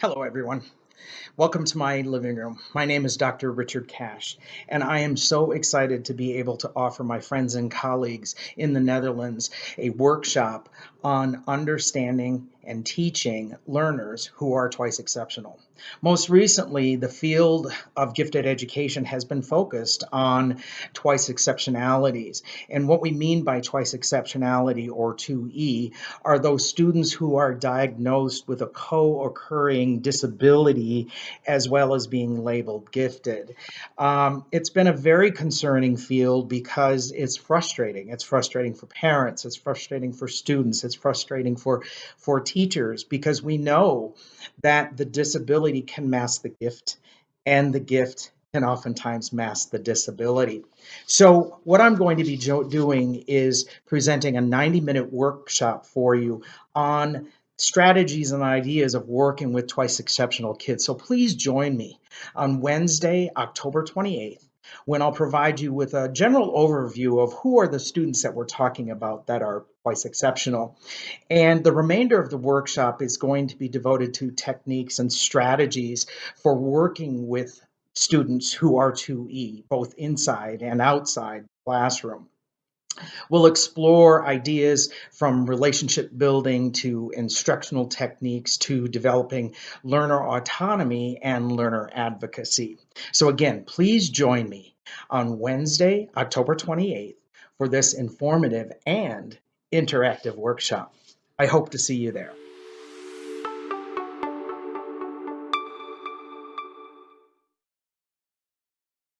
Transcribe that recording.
Hello, everyone. Welcome to my living room. My name is Dr. Richard Cash, and I am so excited to be able to offer my friends and colleagues in the Netherlands a workshop on understanding and teaching learners who are twice exceptional. Most recently, the field of gifted education has been focused on twice exceptionalities. And what we mean by twice exceptionality or 2E are those students who are diagnosed with a co-occurring disability as well as being labeled gifted. Um, it's been a very concerning field because it's frustrating. It's frustrating for parents, it's frustrating for students, it's frustrating for, for teachers because we know that the disability can mask the gift and the gift can oftentimes mask the disability. So what I'm going to be doing is presenting a 90 minute workshop for you on strategies and ideas of working with twice exceptional kids. So please join me on Wednesday, October 28th when I'll provide you with a general overview of who are the students that we're talking about that are twice exceptional. And the remainder of the workshop is going to be devoted to techniques and strategies for working with students who are 2E, both inside and outside the classroom. We'll explore ideas from relationship building to instructional techniques to developing learner autonomy and learner advocacy. So again, please join me on Wednesday, October 28th for this informative and interactive workshop. I hope to see you there.